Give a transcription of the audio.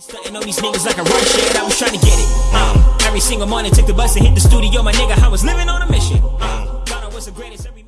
Stunting on these niggas like a rush shit, I was trying to get it. Uh, every single morning, took the bus and hit the studio, my nigga. I was living on a mission. Um, thought I was the greatest.